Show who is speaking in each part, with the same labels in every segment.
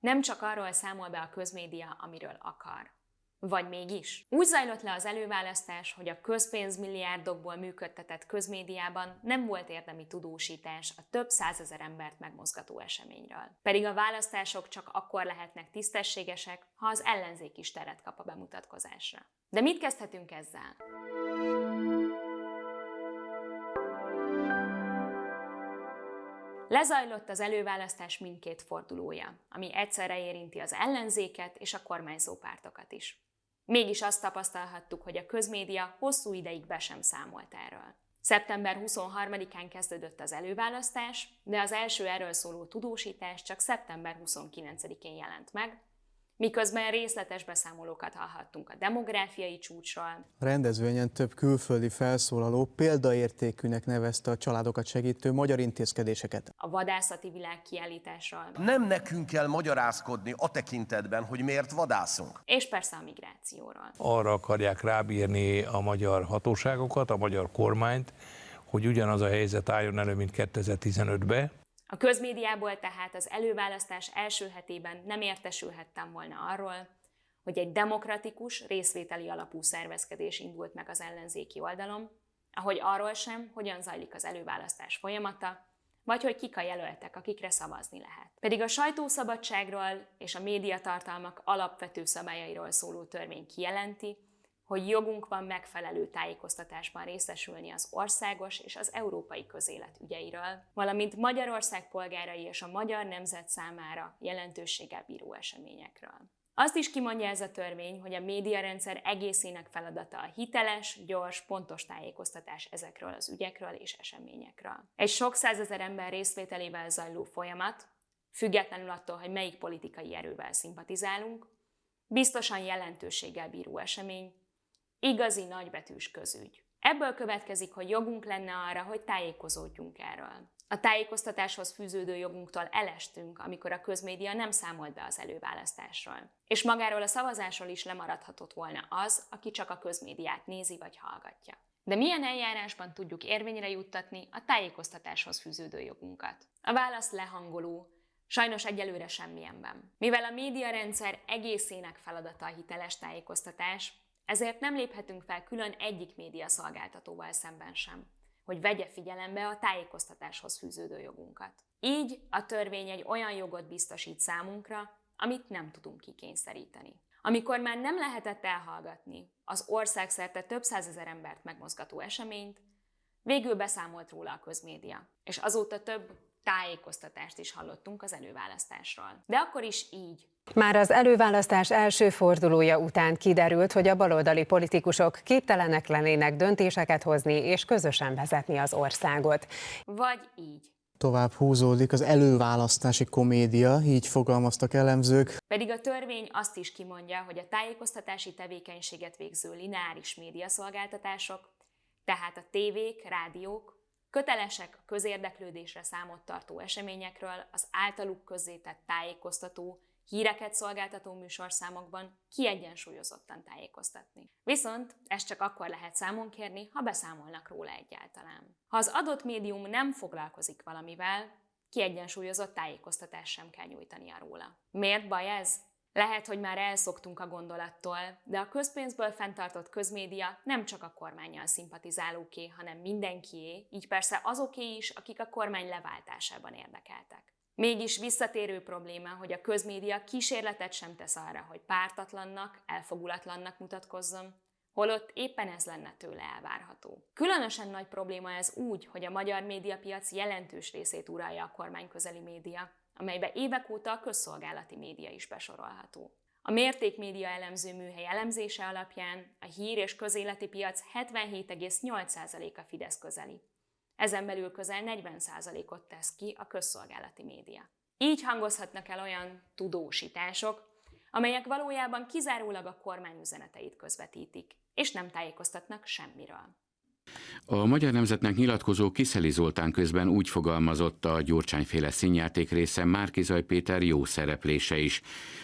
Speaker 1: Nem csak arról számol be a közmédia, amiről akar. Vagy mégis? Úgy zajlott le az előválasztás, hogy a közpénzmilliárdokból működtetett közmédiában nem volt érdemi tudósítás a több százezer embert megmozgató eseményről. Pedig a választások csak akkor lehetnek tisztességesek, ha az ellenzék is teret kap a bemutatkozásra. De mit kezdhetünk ezzel? Lezajlott az előválasztás mindkét fordulója, ami egyszerre érinti az ellenzéket és a kormányzó pártokat is. Mégis azt tapasztalhattuk, hogy a közmédia hosszú ideig be sem számolt erről. Szeptember 23-án kezdődött az előválasztás, de az első erről szóló tudósítás csak szeptember 29-én jelent meg, miközben részletes beszámolókat hallhattunk a demográfiai csúcsról.
Speaker 2: A rendezvényen több külföldi felszólaló példaértékűnek nevezte a családokat segítő magyar intézkedéseket.
Speaker 1: A vadászati világ kiállításról.
Speaker 3: Nem nekünk kell magyarázkodni a tekintetben, hogy miért vadászunk.
Speaker 1: És persze a migrációról.
Speaker 4: Arra akarják rábírni a magyar hatóságokat, a magyar kormányt, hogy ugyanaz a helyzet álljon elő, mint 2015-ben,
Speaker 1: a közmédiából tehát az előválasztás első hetében nem értesülhettem volna arról, hogy egy demokratikus, részvételi alapú szervezkedés indult meg az ellenzéki oldalon, ahogy arról sem, hogyan zajlik az előválasztás folyamata, vagy hogy kik a jelöltek, akikre szavazni lehet. Pedig a sajtószabadságról és a médiatartalmak alapvető szabályairól szóló törvény kijelenti, hogy jogunk van megfelelő tájékoztatásban részesülni az országos és az európai közélet ügyeiről, valamint Magyarország polgárai és a magyar nemzet számára jelentőséggel bíró eseményekről. Azt is kimondja ez a törvény, hogy a médiarendszer egészének feladata a hiteles, gyors, pontos tájékoztatás ezekről az ügyekről és eseményekről. Egy sok százezer ember részvételével zajló folyamat, függetlenül attól, hogy melyik politikai erővel szimpatizálunk, biztosan jelentőséggel bíró esemény, Igazi nagybetűs közügy. Ebből következik, hogy jogunk lenne arra, hogy tájékozódjunk erről. A tájékoztatáshoz fűződő jogunktól elestünk, amikor a közmédia nem számolt be az előválasztásról. És magáról a szavazásról is lemaradhatott volna az, aki csak a közmédiát nézi vagy hallgatja. De milyen eljárásban tudjuk érvényre juttatni a tájékoztatáshoz fűződő jogunkat? A válasz lehangoló, Sajnos egyelőre semmilyenben. Mivel a médiarendszer egészének feladata a hiteles tájékoztatás, ezért nem léphetünk fel külön egyik média szolgáltatóval szemben sem, hogy vegye figyelembe a tájékoztatáshoz fűződő jogunkat. Így a törvény egy olyan jogot biztosít számunkra, amit nem tudunk kikényszeríteni. Amikor már nem lehetett elhallgatni az országszerte több százezer embert megmozgató eseményt, végül beszámolt róla a közmédia, és azóta több tájékoztatást is hallottunk az előválasztásról. De akkor is így.
Speaker 5: Már az előválasztás első fordulója után kiderült, hogy a baloldali politikusok képtelenek lennének döntéseket hozni és közösen vezetni az országot.
Speaker 1: Vagy így.
Speaker 2: Tovább húzódik az előválasztási komédia, így fogalmaztak elemzők.
Speaker 1: Pedig a törvény azt is kimondja, hogy a tájékoztatási tevékenységet végző lineáris médiaszolgáltatások, tehát a tévék, rádiók, Kötelesek a közérdeklődésre számot tartó eseményekről az általuk közzétett tájékoztató, híreket szolgáltató műsorszámokban kiegyensúlyozottan tájékoztatni. Viszont ezt csak akkor lehet számon kérni, ha beszámolnak róla egyáltalán. Ha az adott médium nem foglalkozik valamivel, kiegyensúlyozott tájékoztatást sem kell nyújtania róla. Miért baj ez? Lehet, hogy már elszoktunk a gondolattól, de a közpénzből fenntartott közmédia nem csak a kormányjal szimpatizálóké, hanem mindenkié, így persze azoké is, akik a kormány leváltásában érdekeltek. Mégis visszatérő probléma, hogy a közmédia kísérletet sem tesz arra, hogy pártatlannak, elfogulatlannak mutatkozzon, holott éppen ez lenne tőle elvárható. Különösen nagy probléma ez úgy, hogy a magyar médiapiac jelentős részét uralja a kormányközeli média, amelybe évek óta a közszolgálati média is besorolható. A mértékmédia elemző műhely elemzése alapján a hír és közéleti piac 77,8%-a Fidesz közeli. Ezen belül közel 40%-ot tesz ki a közszolgálati média. Így hangozhatnak el olyan tudósítások, amelyek valójában kizárólag a kormány üzeneteit közvetítik, és nem tájékoztatnak semmiről.
Speaker 6: A Magyar Nemzetnek nyilatkozó Kiszeli Zoltán közben úgy fogalmazott a Gyurcsányféle színjáték része Márkizaj Péter jó szereplése is,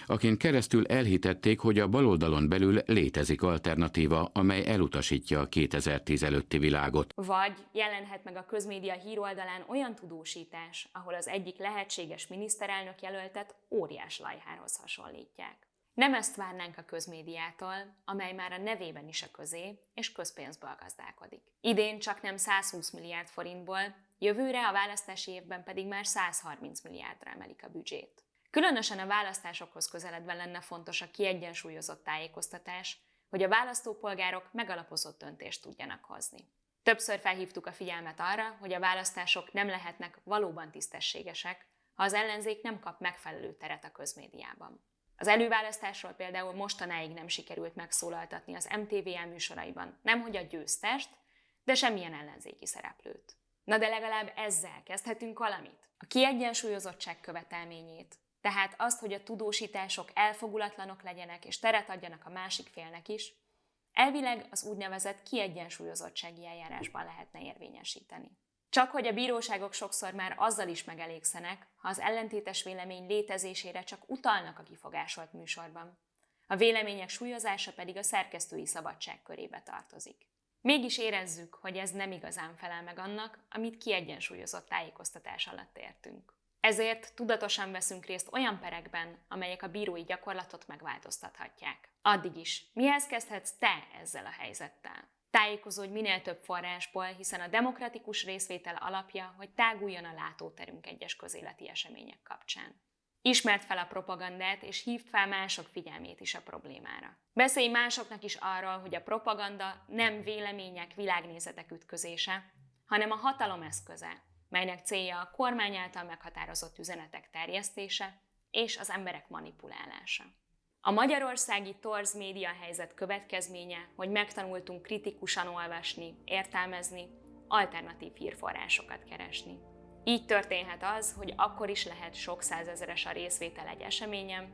Speaker 6: akin keresztül elhitették, hogy a baloldalon belül létezik alternatíva, amely elutasítja a 2010 előtti világot.
Speaker 1: Vagy jelenhet meg a közmédia híroldalán olyan tudósítás, ahol az egyik lehetséges miniszterelnök jelöltet óriás lajhához hasonlítják. Nem ezt várnánk a közmédiától, amely már a nevében is a közé és közpénzből gazdálkodik. Idén csak nem 120 milliárd forintból, jövőre a választási évben pedig már 130 milliárdra emelik a büdzsét. Különösen a választásokhoz közeledve lenne fontos a kiegyensúlyozott tájékoztatás, hogy a választópolgárok megalapozott döntést tudjanak hozni. Többször felhívtuk a figyelmet arra, hogy a választások nem lehetnek valóban tisztességesek, ha az ellenzék nem kap megfelelő teret a közmédiában. Az előválasztásról például mostanáig nem sikerült megszólaltatni az MTVL műsoraiban, nemhogy a győztest, de semmilyen ellenzéki szereplőt. Na de legalább ezzel kezdhetünk valamit. A kiegyensúlyozottság követelményét, tehát azt, hogy a tudósítások elfogulatlanok legyenek és teret adjanak a másik félnek is, elvileg az úgynevezett kiegyensúlyozottsági eljárásban lehetne érvényesíteni. Csak hogy a bíróságok sokszor már azzal is megelégszenek, ha az ellentétes vélemény létezésére csak utalnak a kifogásolt műsorban. A vélemények súlyozása pedig a szerkesztői szabadság körébe tartozik. Mégis érezzük, hogy ez nem igazán felel meg annak, amit kiegyensúlyozott tájékoztatás alatt értünk. Ezért tudatosan veszünk részt olyan perekben, amelyek a bírói gyakorlatot megváltoztathatják. Addig is, mihez kezdhetsz te ezzel a helyzettel? Tájékozódj minél több forrásból, hiszen a demokratikus részvétel alapja, hogy táguljon a látóterünk egyes közéleti események kapcsán. Ismert fel a propagandát, és hívd fel mások figyelmét is a problémára. Beszélj másoknak is arról, hogy a propaganda nem vélemények, világnézetek ütközése, hanem a hatalom eszköze, melynek célja a kormány által meghatározott üzenetek terjesztése és az emberek manipulálása. A magyarországi torz média helyzet következménye, hogy megtanultunk kritikusan olvasni, értelmezni, alternatív hírforrásokat keresni. Így történhet az, hogy akkor is lehet sok százezeres a részvétel egy eseményen,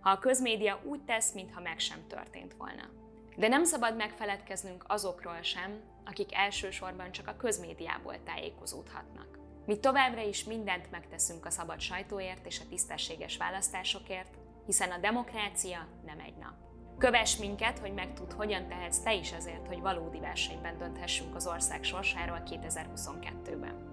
Speaker 1: ha a közmédia úgy tesz, mintha meg sem történt volna. De nem szabad megfeledkeznünk azokról sem, akik elsősorban csak a közmédiából tájékozódhatnak. Mi továbbra is mindent megteszünk a szabad sajtóért és a tisztességes választásokért, hiszen a demokrácia nem egy nap. Kövess minket, hogy megtud, hogyan tehetsz te is azért, hogy valódi versenyben dönthessünk az ország sorsáról 2022-ben.